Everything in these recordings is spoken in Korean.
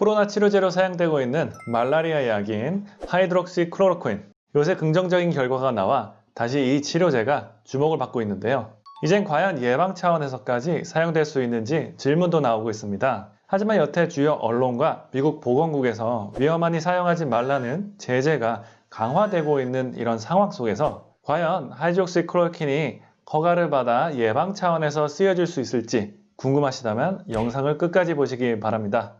코로나 치료제로 사용되고 있는 말라리아 약인 하이드록시 클로로퀸. 요새 긍정적인 결과가 나와 다시 이 치료제가 주목을 받고 있는데요. 이젠 과연 예방 차원에서까지 사용될 수 있는지 질문도 나오고 있습니다. 하지만 여태 주요 언론과 미국 보건국에서 위험하니 사용하지 말라는 제재가 강화되고 있는 이런 상황 속에서 과연 하이드록시클로로퀸이 허가를 받아 예방 차원에서 쓰여질 수 있을지 궁금하시다면 영상을 끝까지 보시기 바랍니다.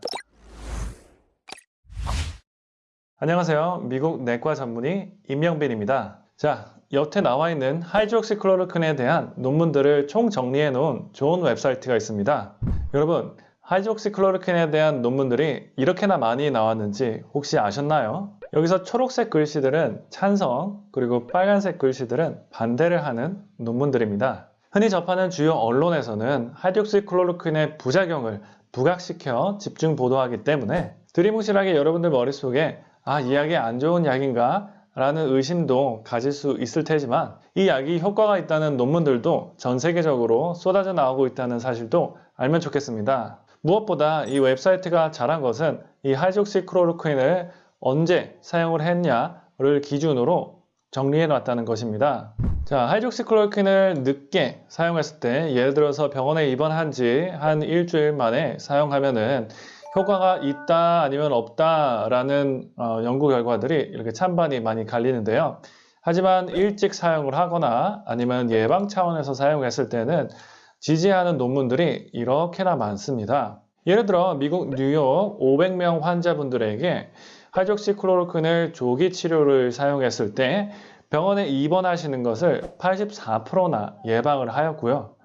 안녕하세요. 미국 내과 전문의 임영빈입니다. 자, 옆에 나와 있는 하이드록시클로로퀸에 대한 논문들을 총 정리해 놓은 좋은 웹사이트가 있습니다. 여러분, 하이드록시클로로퀸에 대한 논문들이 이렇게나 많이 나왔는지 혹시 아셨나요? 여기서 초록색 글씨들은 찬성, 그리고 빨간색 글씨들은 반대를 하는 논문들입니다. 흔히 접하는 주요 언론에서는 하이드록시클로로퀸의 부작용을 부각시켜 집중 보도하기 때문에 두루뭉술하게 여러분들 머릿속에 아, 이 약이 안 좋은 약인가? 라는 의심도 가질 수 있을 테지만 이 약이 효과가 있다는 논문들도 전 세계적으로 쏟아져 나오고 있다는 사실도 알면 좋겠습니다. 무엇보다 이 웹사이트가 잘한 것은 이 하이드록시클로로퀸을 언제 사용을 했냐를 기준으로 정리해 놨다는 것입니다. 자, 하이드록시클로로퀸을 늦게 사용했을 때 예를 들어서 병원에 입원한 지 한 일주일 만에 사용하면은 효과가 있다 아니면 없다라는 어, 연구 결과들이 이렇게 찬반이 많이 갈리는데요. 하지만 일찍 사용을 하거나 아니면 예방 차원에서 사용했을 때는 지지하는 논문들이 이렇게나 많습니다. 예를 들어 미국 뉴욕 500명 환자분들에게 하이드록시클로로퀸을 조기 치료를 사용했을 때 병원에 입원하시는 것을 84%나 예방을 하였고요.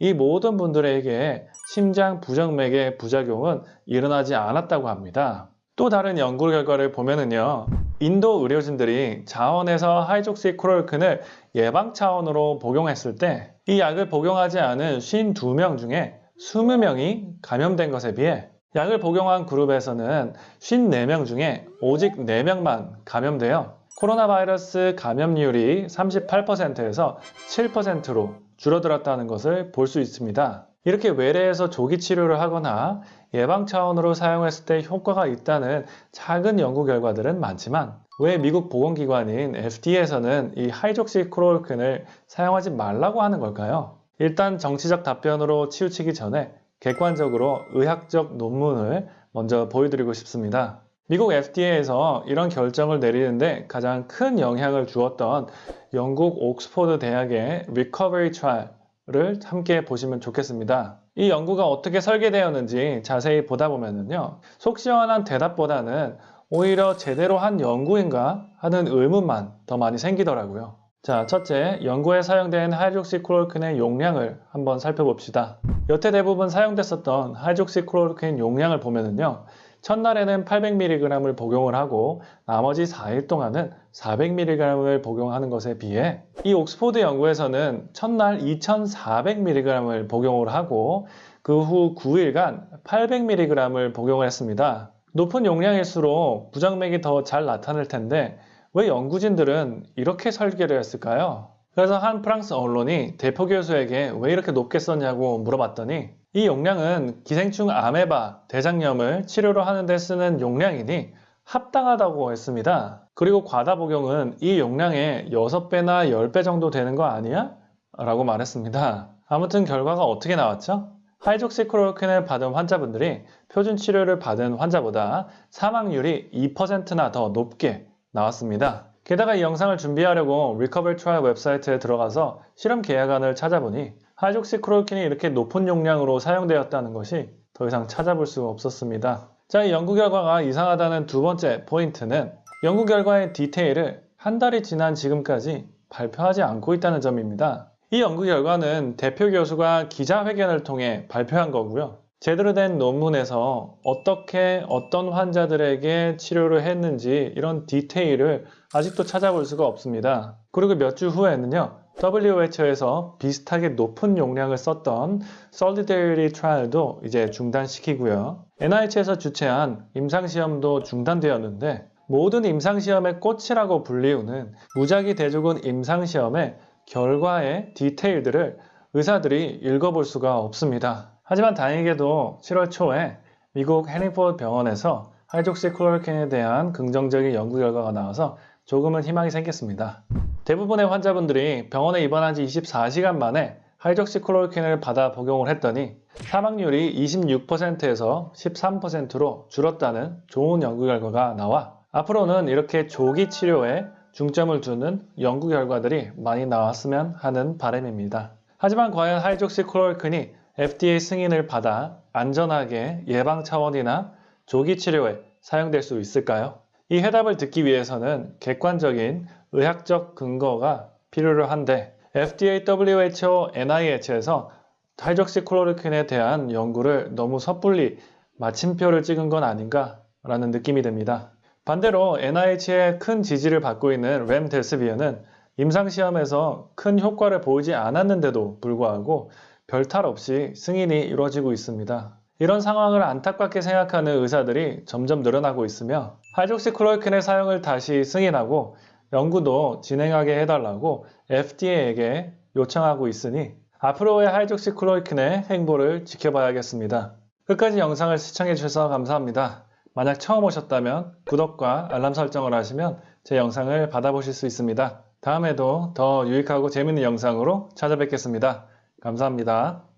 이 모든 분들에게 심장 부정맥의 부작용은 일어나지 않았다고 합니다. 또 다른 연구 결과를 보면은요. 인도 의료진들이 자원에서 하이드록시클로로퀸을 예방 차원으로 복용했을 때 이 약을 복용하지 않은 52명 중에 20명이 감염된 것에 비해 약을 복용한 그룹에서는 54명 중에 오직 4명만 감염되어 코로나 바이러스 감염률이 38%에서 7%로 줄어들었다는 것을 볼 수 있습니다. 이렇게 외래에서 조기 치료를 하거나 예방 차원으로 사용했을 때 효과가 있다는 작은 연구 결과들은 많지만 왜 미국 보건기관인 FDA에서는 이 하이드록시클로로퀸을 사용하지 말라고 하는 걸까요? 일단 정치적 답변으로 치우치기 전에 객관적으로 의학적 논문을 먼저 보여드리고 싶습니다. 미국 FDA에서 이런 결정을 내리는데 가장 큰 영향을 주었던 영국 옥스포드 대학의 Recovery Trial 을 함께 보시면 좋겠습니다. 이 연구가 어떻게 설계되었는지 자세히 보다 보면요. 속 시원한 대답보다는 오히려 제대로 한 연구인가 하는 의문만 더 많이 생기더라고요. 자, 첫째, 연구에 사용된 하이드록시클로로퀸의 용량을 한번 살펴봅시다. 여태 대부분 사용됐었던 하이드록시클로로퀸 용량을 보면은요. 첫날에는 800mg을 복용을 하고 나머지 4일 동안은 400mg을 복용하는 것에 비해 이 옥스포드 연구에서는 첫날 2400mg을 복용을 하고 그 후 9일간 800mg을 복용을 했습니다. 높은 용량일수록 부정맥이 더 잘 나타날 텐데 왜 연구진들은 이렇게 설계를 했을까요? 그래서 한 프랑스 언론이 대표 교수에게 왜 이렇게 높게 썼냐고 물어봤더니 이 용량은 기생충 아메바 대장염을 치료로 하는 데 쓰는 용량이니 합당하다고 했습니다. 그리고 과다 복용은 이 용량의 6배나 10배 정도 되는 거 아니야? 라고 말했습니다. 아무튼 결과가 어떻게 나왔죠? 하이드록시클로로퀸을 받은 환자분들이 표준 치료를 받은 환자보다 사망률이 2%나 더 높게 나왔습니다. 게다가 이 영상을 준비하려고 RECOVERY Trial 웹사이트에 들어가서 실험 계획안을 찾아보니 하이드록시클로로퀸이 이렇게 높은 용량으로 사용되었다는 것이 더 이상 찾아볼 수 없었습니다. 자, 이 연구 결과가 이상하다는 두 번째 포인트는 연구 결과의 디테일을 한 달이 지난 지금까지 발표하지 않고 있다는 점입니다. 이 연구 결과는 대표 교수가 기자회견을 통해 발표한 거고요. 제대로 된 논문에서 어떻게 어떤 환자들에게 치료를 했는지 이런 디테일을 아직도 찾아볼 수가 없습니다. 그리고 몇 주 후에는요. WHO에서 비슷하게 높은 용량을 썼던 Solidarity Trial도 이제 중단시키고요. NIH에서 주최한 임상시험도 중단되었는데 모든 임상시험의 꽃이라고 불리우는 무작위 대조군 임상시험의 결과의 디테일들을 의사들이 읽어볼 수가 없습니다. 하지만 다행히도 7월 초에 미국 해링포드 병원에서 하이드록시클로로퀸에 대한 긍정적인 연구 결과가 나와서 조금은 희망이 생겼습니다. 대부분의 환자분들이 병원에 입원한 지 24시간 만에 하이드록시클로로퀸을 받아 복용을 했더니 사망률이 26%에서 13%로 줄었다는 좋은 연구 결과가 나와 앞으로는 이렇게 조기 치료에 중점을 두는 연구 결과들이 많이 나왔으면 하는 바람입니다. 하지만 과연 하이드록시클로로퀸이 FDA 승인을 받아 안전하게 예방 차원이나 조기 치료에 사용될 수 있을까요? 이 해답을 듣기 위해서는 객관적인 의학적 근거가 필요로 한데 FDA, WHO, NIH에서 하이드록시클로로퀸에 대한 연구를 너무 섣불리 마침표를 찍은 건 아닌가 라는 느낌이 듭니다. 반대로 NIH의 큰 지지를 받고 있는 렘데스비어는 임상시험에서 큰 효과를 보이지 않았는데도 불구하고 별탈 없이 승인이 이루어지고 있습니다. 이런 상황을 안타깝게 생각하는 의사들이 점점 늘어나고 있으며 하이드록시클로로퀸의 사용을 다시 승인하고 연구도 진행하게 해달라고 FDA에게 요청하고 있으니 앞으로의 하이드록시클로로퀸의 행보를 지켜봐야겠습니다. 끝까지 영상을 시청해주셔서 감사합니다. 만약 처음 오셨다면 구독과 알람 설정을 하시면 제 영상을 받아보실 수 있습니다. 다음에도 더 유익하고 재밌는 영상으로 찾아뵙겠습니다. 감사합니다.